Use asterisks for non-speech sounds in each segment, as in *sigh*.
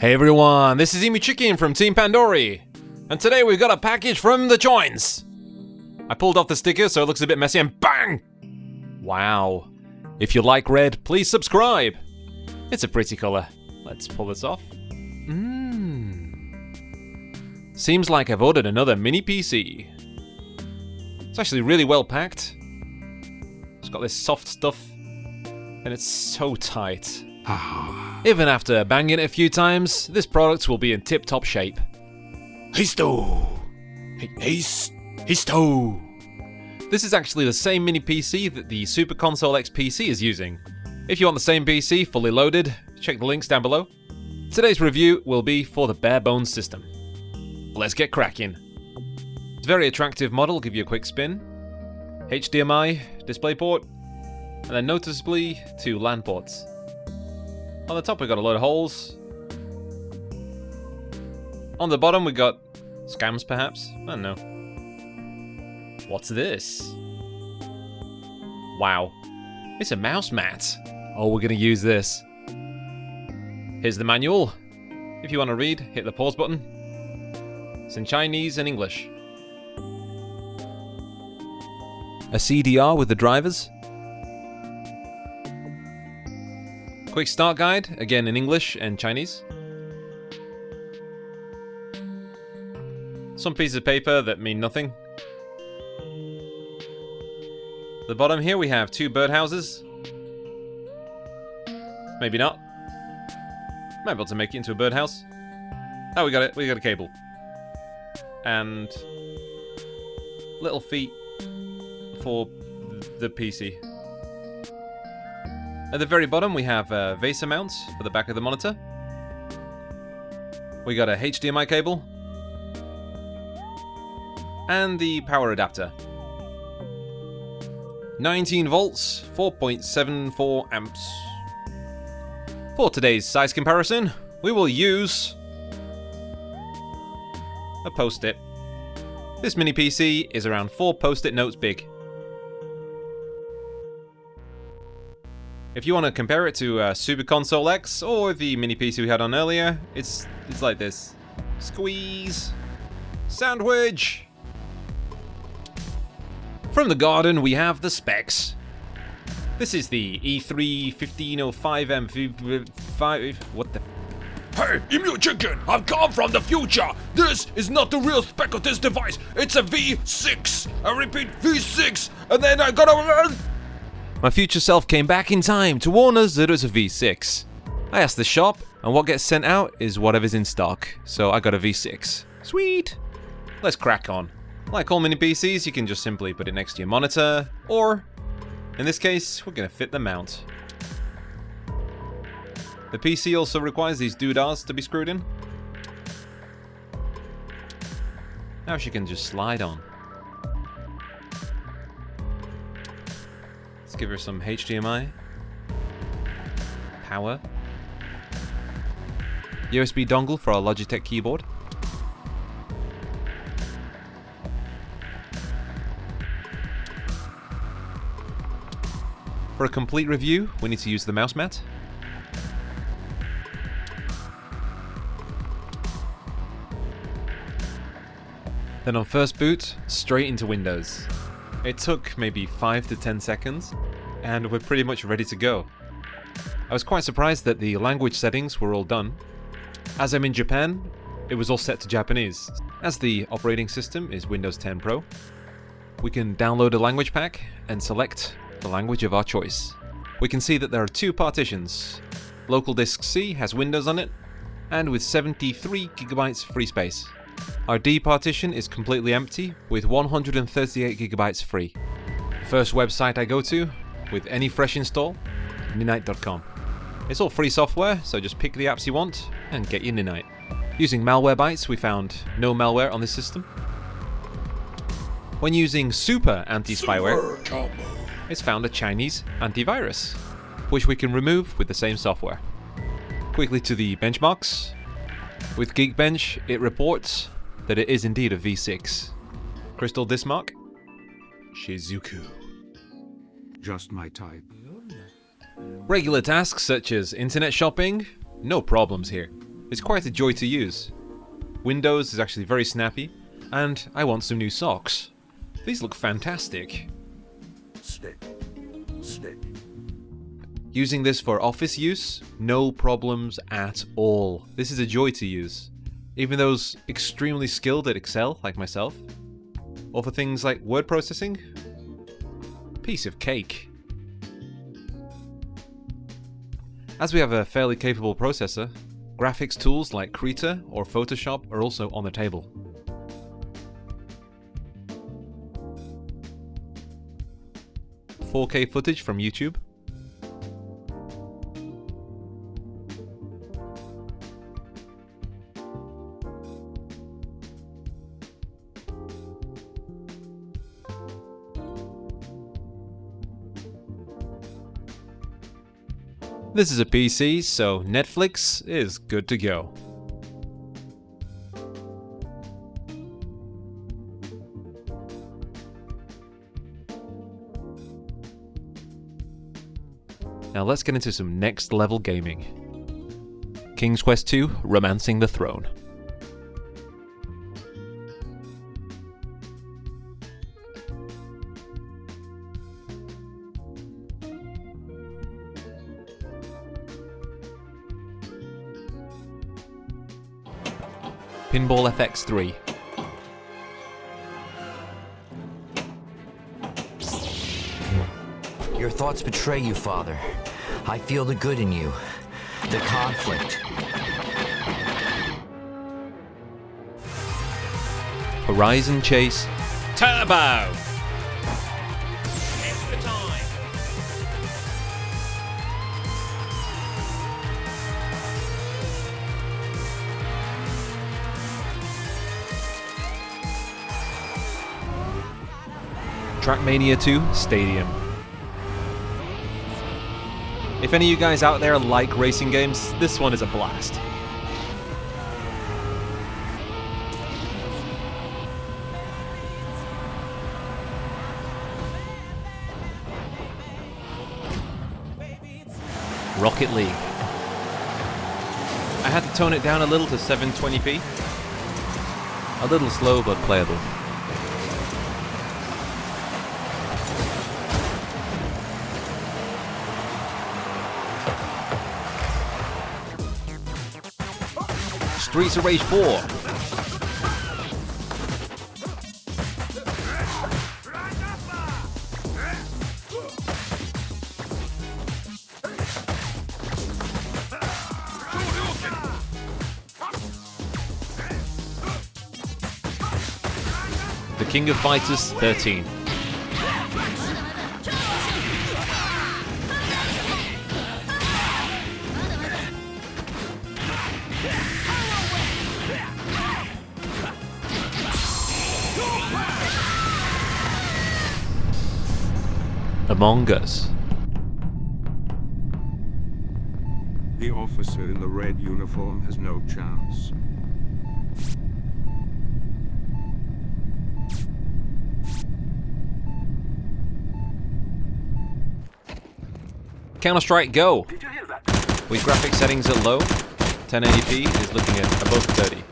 Hey everyone, this is Emu Chicken from Team Pandory, and today we've got a package from the Joins. I pulled off the sticker so it looks a bit messy and BANG! Wow. If you like red, please subscribe. It's a pretty colour. Let's pull this off. Mmm. Seems like I've ordered another mini PC. It's actually really well packed. It's got this soft stuff, and it's so tight. *sighs* *sighs* Ah. Even after banging it a few times, this product will be in tip-top shape. Histo! His, histo! This is actually the same mini PC that the Super Console X PC is using. If you want the same PC, fully loaded, check the links down below. Today's review will be for the bare bones system. Let's get cracking. It's a very attractive model, give you a quick spin. HDMI, DisplayPort, and then noticeably two LAN ports. On the top we got a load of holes. On the bottom we got scams perhaps? I don't know. What's this? Wow. It's a mouse mat. Oh, we're gonna use this. Here's the manual. If you want to read, hit the pause button. It's in Chinese and English. A CDR with the drivers. Quick start guide, again in English and Chinese. Some pieces of paper that mean nothing. the bottom here we have two birdhouses. Maybe not. Might be able to make it into a birdhouse. Oh, we got it. We got a cable. And little feet for the PC. At the very bottom, we have uh, VESA mounts for the back of the monitor. We got a HDMI cable. And the power adapter. 19 volts, 4.74 amps. For today's size comparison, we will use a post-it. This mini PC is around 4 post-it notes big. If you want to compare it to uh, Super Console X or the mini PC we had on earlier, it's it's like this. Squeeze. Sandwich. From the garden, we have the specs. This is the E3 1505M5. What the? Hey, Emu Chicken! I've come from the future! This is not the real spec of this device! It's a V6! I repeat, V6! And then I gotta... My future self came back in time to warn us that it was a V6. I asked the shop, and what gets sent out is whatever's in stock, so I got a V6. Sweet! Let's crack on. Like all mini PCs, you can just simply put it next to your monitor, or, in this case, we're gonna fit the mount. The PC also requires these doodahs to be screwed in. Now she can just slide on. Let's give her some HDMI. Power. USB dongle for our Logitech keyboard. For a complete review, we need to use the mouse mat. Then on first boot, straight into Windows. It took maybe 5 to 10 seconds, and we're pretty much ready to go. I was quite surprised that the language settings were all done. As I'm in Japan, it was all set to Japanese. As the operating system is Windows 10 Pro, we can download a language pack and select the language of our choice. We can see that there are two partitions. Local disk C has Windows on it, and with 73 gigabytes free space. Our D partition is completely empty, with 138 gigabytes free. First website I go to, with any fresh install, Ninite.com. It's all free software, so just pick the apps you want and get your Ninite. Using Malwarebytes, we found no malware on this system. When using Super Anti-Spyware, it's found a Chinese antivirus, which we can remove with the same software. Quickly to the benchmarks. With Geekbench, it reports that it is indeed a V6. CrystalDiskMark, Shizuku. Just my type. Regular tasks such as internet shopping, no problems here. It's quite a joy to use. Windows is actually very snappy, and I want some new socks. These look fantastic. Stick. Stick. Using this for office use, no problems at all. This is a joy to use. Even those extremely skilled at Excel, like myself, or for things like word processing, piece of cake. As we have a fairly capable processor, graphics tools like Krita or Photoshop are also on the table. Four K footage from YouTube, This is a PC, so Netflix is good to go. Now let's get into some next level gaming. King's Quest II Romancing the Throne. Pinball FX3. Your thoughts betray you, Father. I feel the good in you. The conflict. Horizon Chase Turbo! Trackmania 2 Stadium. If any of you guys out there like racing games, this one is a blast. Rocket League. I had to tone it down a little to 720p. A little slow but playable. Streets of Rage 4. The King of Fighters 13. Among Us. The officer in the red uniform has no chance. Counter Strike Go. With graphic settings at low, 1080p is looking at above 30.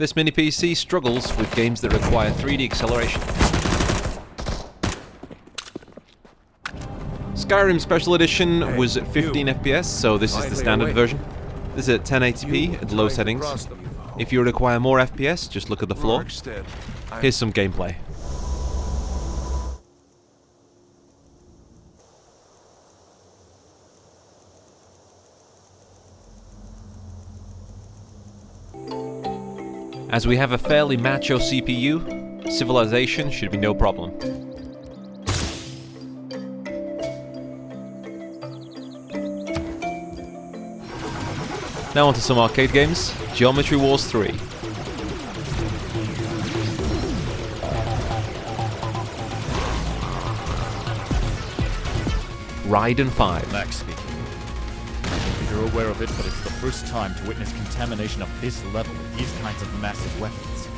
This mini PC struggles with games that require 3D acceleration. Skyrim Special Edition was at 15 FPS, so this is the standard version. This is at 1080p at low settings. If you require more FPS, just look at the floor. Here's some gameplay. As we have a fairly macho CPU, civilization should be no problem. Now onto some arcade games. Geometry Wars 3. Raiden 5. Max speaking. You're aware of it, but it's the first time to witness contamination of this level with these kinds of massive weapons.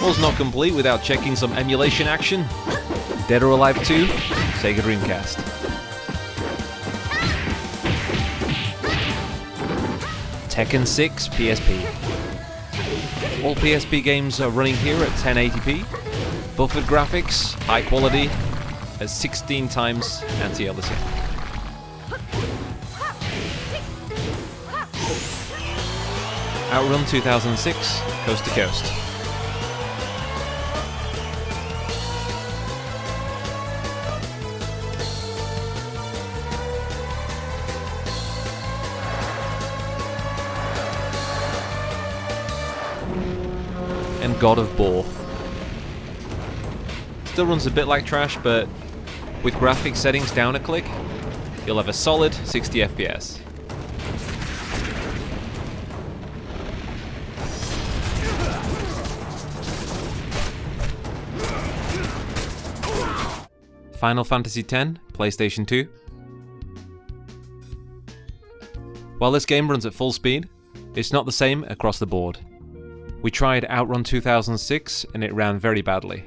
Was not complete without checking some emulation action. Dead or Alive 2, Sega Dreamcast. Tekken 6 PSP. All PSP games are running here at 1080p. Buffered graphics, high quality, at 16 times anti-aliasing. Outrun 2006, coast to coast. And God of Bore. Still runs a bit like trash, but with graphic settings down a click, you'll have a solid 60 FPS. Final Fantasy X, PlayStation 2. While this game runs at full speed, it's not the same across the board. We tried Outrun 2006 and it ran very badly.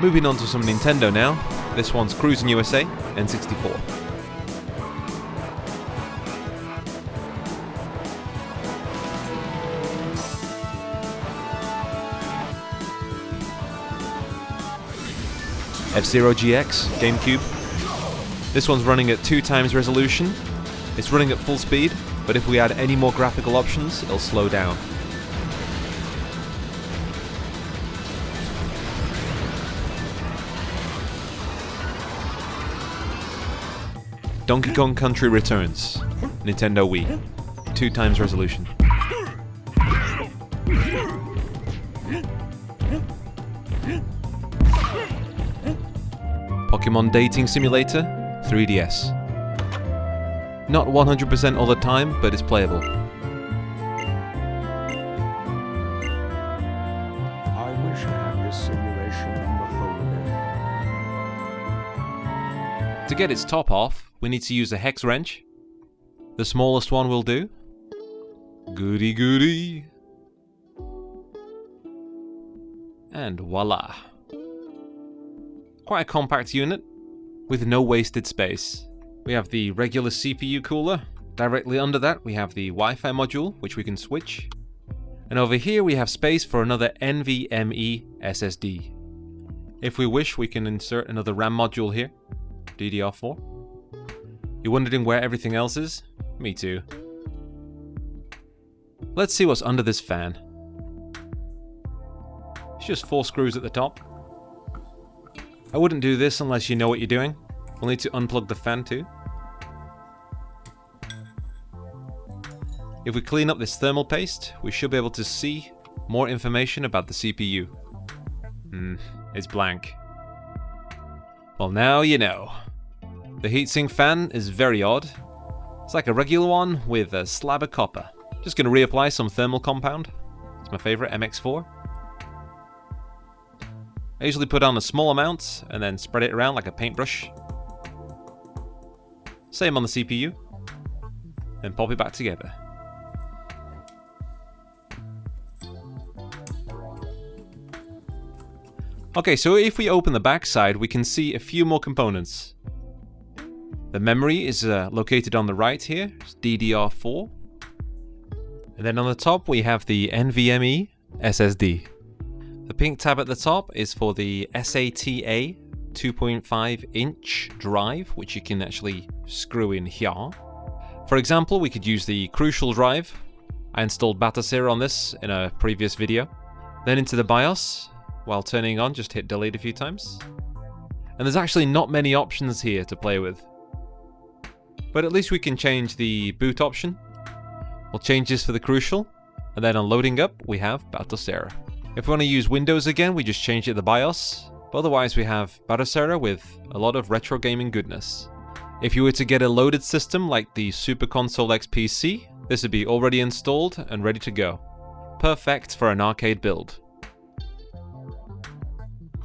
Moving on to some Nintendo now. This one's Cruis'n USA N64. F-Zero GX, GameCube. This one's running at 2 times resolution. It's running at full speed, but if we add any more graphical options, it'll slow down. Donkey Kong Country Returns, Nintendo Wii, 2 times resolution. Pokemon Dating Simulator, 3DS. Not 100% all the time, but it's playable. I wish I had this simulation on the. To get its top off, we need to use a hex wrench. The smallest one will do. Goody goody. And voila. Quite a compact unit, with no wasted space. We have the regular CPU cooler. Directly under that we have the Wi-Fi module, which we can switch. And over here we have space for another NVMe SSD. If we wish, we can insert another RAM module here. DDR4. You're wondering where everything else is? Me too. Let's see what's under this fan. It's just four screws at the top. I wouldn't do this unless you know what you're doing. We'll need to unplug the fan too. If we clean up this thermal paste, we should be able to see more information about the CPU. Hmm, it's blank. Well now you know. The heatsink fan is very odd. It's like a regular one with a slab of copper. Just gonna reapply some thermal compound. It's my favorite, MX4. I usually put on a small amount and then spread it around like a paintbrush. Same on the CPU. Then pop it back together. Okay, so if we open the back side, we can see a few more components. The memory is uh, located on the right here, it's DDR4. And then on the top we have the NVMe SSD. The pink tab at the top is for the SATA 2.5 inch drive, which you can actually screw in here. For example, we could use the Crucial drive. I installed Batocera on this in a previous video. Then into the BIOS, while turning on, just hit delete a few times. And there's actually not many options here to play with. But at least we can change the boot option. We'll change this for the Crucial, and then on loading up, we have Batocera. If we want to use Windows again, we just change it to the BIOS, but otherwise we have Batocera with a lot of retro gaming goodness. If you were to get a loaded system like the Super Console X PC, this would be already installed and ready to go. Perfect for an arcade build.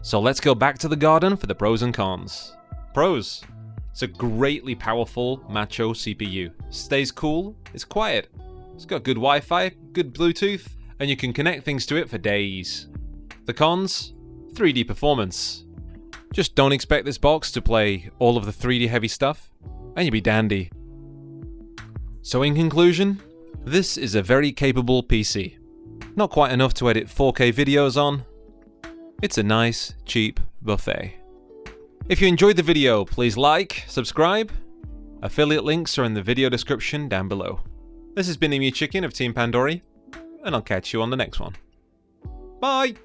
So let's go back to the garden for the pros and cons. Pros. It's a greatly powerful macho CPU. Stays cool, it's quiet. It's got good Wi-Fi, good Bluetooth, and you can connect things to it for days. The cons? 3D performance. Just don't expect this box to play all of the 3D heavy stuff, and you'll be dandy. So in conclusion, this is a very capable PC. Not quite enough to edit 4K videos on. It's a nice, cheap buffet. If you enjoyed the video, please like, subscribe. Affiliate links are in the video description down below. This has been Emu Chicken of Team Pandory, and I'll catch you on the next one. Bye!